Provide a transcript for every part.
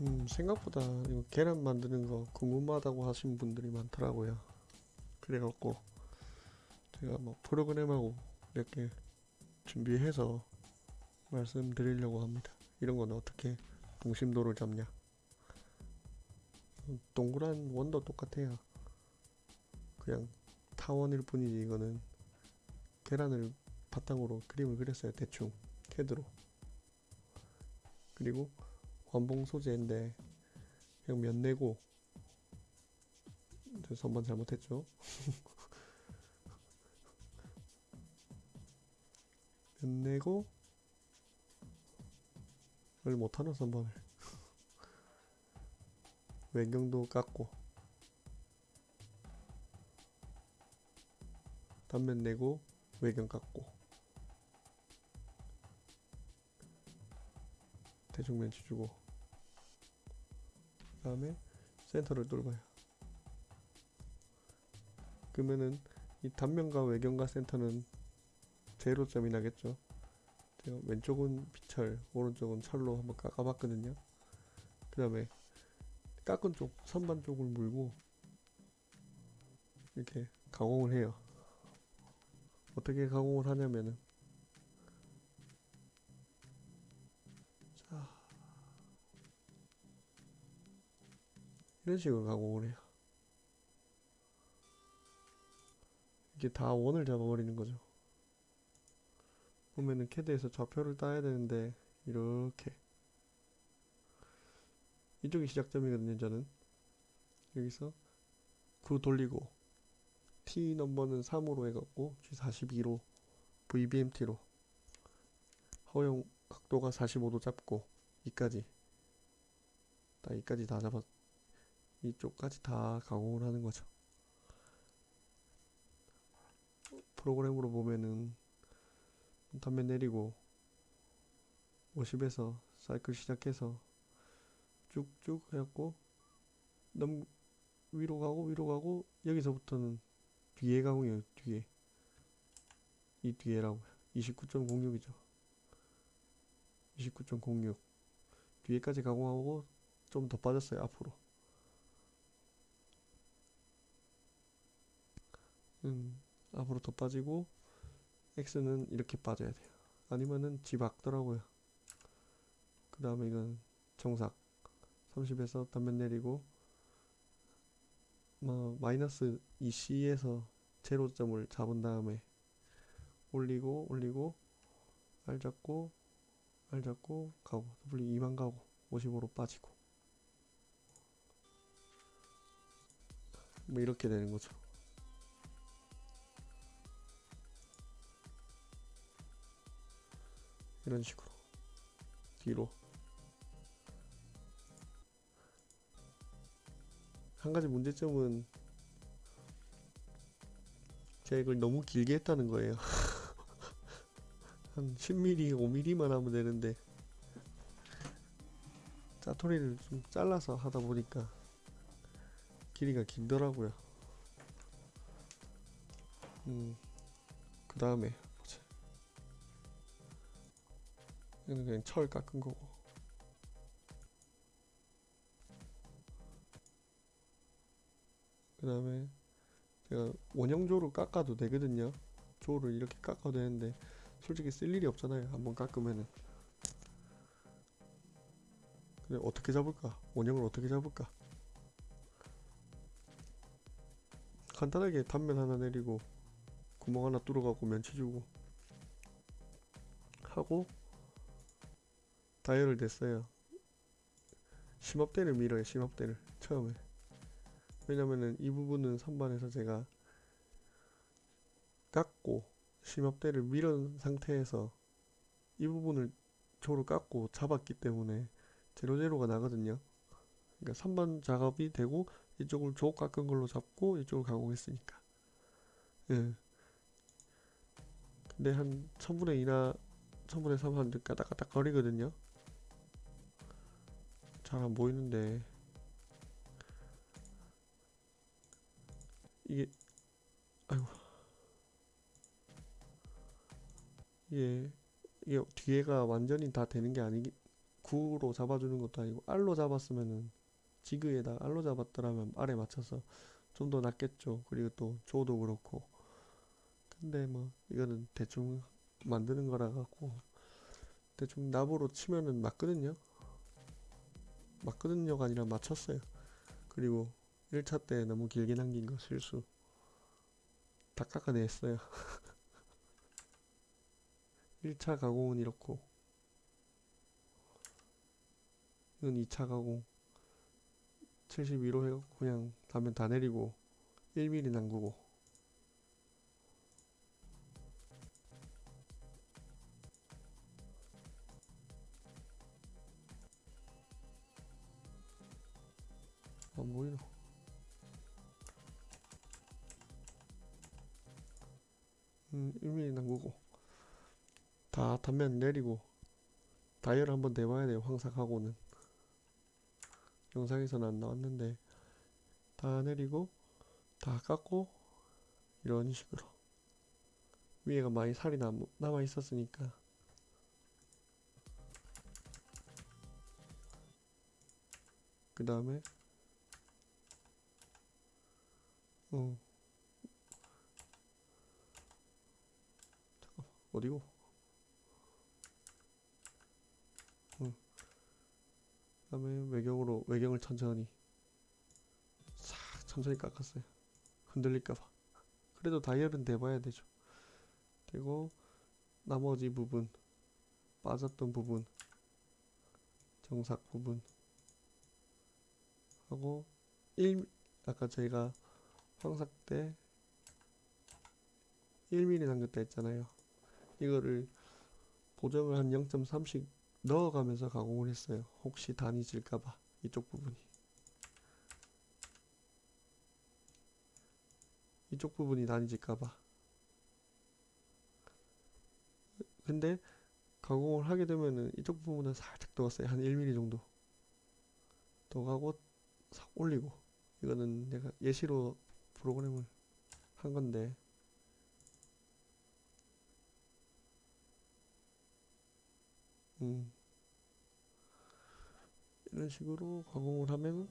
음, 생각보다 이거 계란 만드는 거 궁금하다고 하신 분들이 많더라고요. 그래갖고 제가 뭐 프로그램하고 이렇게 준비해서 말씀드리려고 합니다. 이런 건 어떻게 동심도를 잡냐? 음, 동그란 원도 똑같아요. 그냥 타원일 뿐이지 이거는 계란을 바탕으로 그림을 그렸어요. 대충 캐드로. 그리고 완봉 소재인데 그냥 면 내고. 저 선반 잘못했죠. 면 내고. 을 못하나 선반을 외경도 깎고. 단면 내고 외경 깎고 대충 멘치 주고 그 다음에 센터를 뚫어요. 그러면은 이 단면과 외경과 센터는 제로점이 나겠죠. 왼쪽은 비철 오른쪽은 철로 한번 깎아봤거든요. 그 다음에 깎은 쪽 선반 쪽을 물고 이렇게 가공을 해요. 어떻게 가공을 하냐면은 이런 식으로 가공을 해요. 이게 다 원을 잡아버리는 거죠. 보면은 캐드에서 좌표를 따야 되는데 이렇게 이쪽이 시작점이거든요. 저는 여기서 9 돌리고 T 넘버는 3으로 해갖고 G42로 VBMT로 허용 각도가 45도 잡고 이까지 딱 이까지 다 잡았 이쪽까지 다 가공을 하는 거죠. 프로그램으로 보면은 단면 내리고 50에서 사이클 시작해서 쭉쭉 해갖고 넘 위로 가고 위로 가고 여기서부터는 뒤에 가공이에요 뒤에. 이 뒤에라고. 29.06이죠. 29.06 뒤에까지 가공하고 좀 더 빠졌어요 앞으로 음, 앞으로 더 빠지고 X는 이렇게 빠져야 돼요. 아니면은 지 박더라고요. 그 다음에 이건 정삭 30에서 단면 내리고 뭐 마이너스 2C에서 제로점을 잡은 다음에 올리고 올리고 R 잡고 R 잡고 가고 W 2만 가고 55로 빠지고 뭐 이렇게 되는 거죠. 이런 식으로. 뒤로. 한 가지 문제점은 제가 이걸 너무 길게 했다는 거예요. 한 10mm, 5mm만 하면 되는데 짜투리를 좀 잘라서 하다 보니까 길이가 길더라고요. 음, 그 다음에 이거는 그냥 철 깎은 거고. 그 다음에 제가 원형조로 깎아도 되거든요. 조를 이렇게 깎아도 되는데 솔직히 쓸 일이 없잖아요 한번 깎으면은. 근데 어떻게 잡을까? 원형을 어떻게 잡을까? 간단하게 단면 하나 내리고 구멍 하나 뚫어갖고 면치 주고 하고 다이얼을 냈어요. 심업대를 밀어요 심업대를 처음에. 왜냐면은 이 부분은 선반에서 제가 깎고 심업대를 밀은 상태에서 이 부분을 조로 깎고 잡았기 때문에 제로제로가 나거든요. 그러니까 선반 작업이 되고 이쪽을 조 깎은 걸로 잡고 이쪽을 가공했으니까. 예. 근데 한 1000분의 2나 1000분의 3한 까딱까딱 거리거든요 잘 안 보이는데 이게 아이고 이게 이게 뒤에가 완전히 다 되는 게 아니기 구로 잡아주는 것도 아니고 알로 잡았으면은 지그에다 알로 잡았더라면 알에 맞춰서 좀 더 낫겠죠. 그리고 또 조도 그렇고. 근데 뭐 이거는 대충 만드는 거라 갖고 대충 납으로 치면은 맞거든요. 맞거든요가 아니라 맞췄어요. 그리고 1차 때 너무 길게 남긴 거 실수. 다 깎아냈어요. 1차 가공은 이렇고 이건 2차 가공 72로 해갖고 그냥 다면 다 내리고 1mm 남구고 안 보이노 음 1mm 남구고 다 단면 내리고 다이얼 한번 내봐야 돼요 황삭하고는. 영상에서는 안 나왔는데 다 내리고 다 깎고 이런 식으로. 위에가 많이 살이 남, 남아 있었으니까. 그 다음에 어 잠깐 어디고 그다음에 외경으로 외경을 천천히 싹 천천히 깎았어요. 흔들릴까봐. 그래도 다이얼은 대봐야 되죠. 그리고 나머지 부분 빠졌던 부분 정삭 부분 하고 1 아까 저희가 황삭 때 1mm 남겼다 했잖아요. 이거를 보정을 한 0.3씩 넣어가면서 가공을 했어요. 혹시 단이 질까봐 이쪽 부분이 이쪽 부분이 단이 질까봐 근데 가공을 하게 되면은 이쪽 부분은 살짝 넣었어요. 한 1mm 정도 더 가고 싹 올리고 이거는 내가 예시로 프로그램을 한 건데 음. 이런 식으로 가공을 하면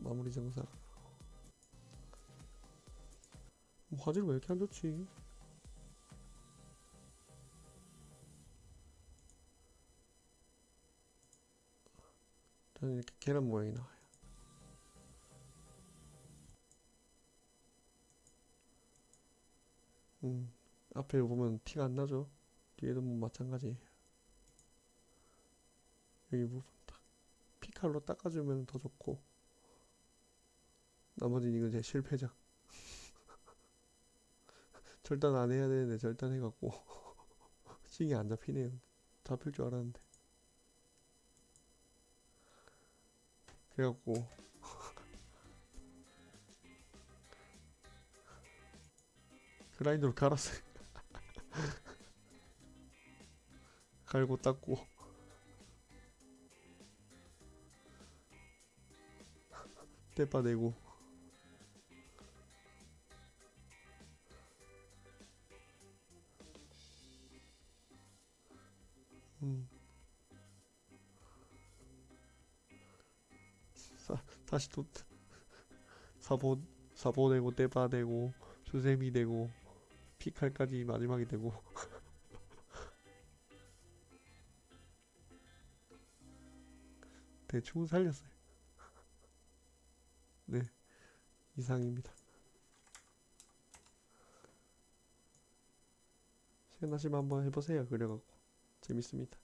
마무리 정사 뭐 화질 왜 이렇게 안 좋지? 저는 이렇게 계란 모양이 나와요. 음, 앞에 보면 티가 안 나죠? 뒤에도 뭐 마찬가지. 여기 부분 딱 피칼로 닦아주면 더 좋고 나머지는 이건 제 실패작. 절단 안 해야 되는데 절단 해갖고 싱이 안 잡히네요. 잡힐 줄 알았는데. 그래갖고 그라인더로 갈았어요. 갈고 닦고 떼빠내고 음. 사, 다시 또 사보 사보 내고 떼빠 내고 수세미 되고 피칼까지 마지막에 되고 대충 살렸어요. 네, 이상입니다. 시간 나시면 한번 해보세요. 그래갖고 재밌습니다.